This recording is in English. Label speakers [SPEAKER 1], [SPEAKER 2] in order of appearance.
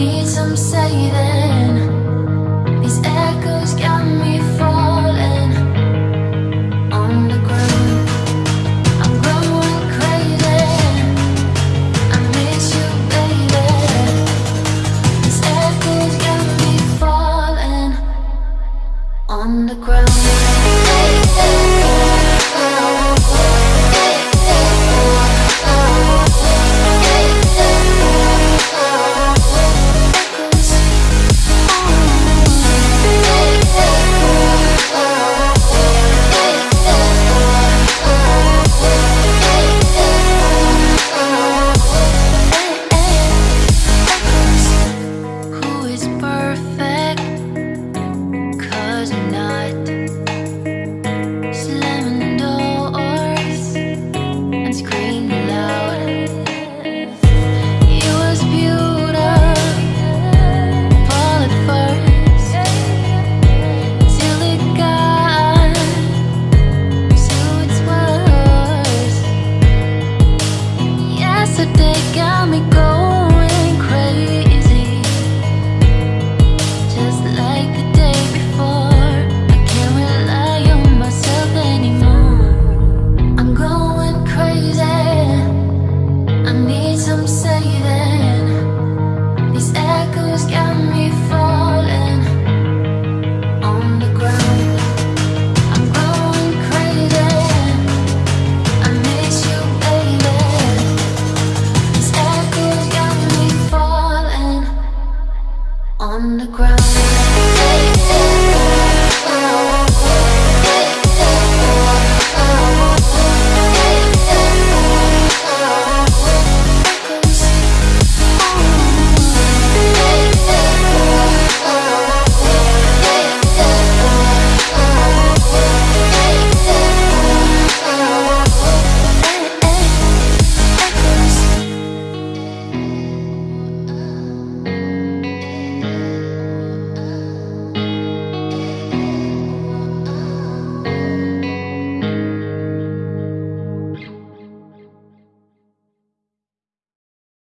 [SPEAKER 1] need some saving. These echoes got me falling I'm crazy. I miss you, baby. These echoes got me falling On the ground. ground.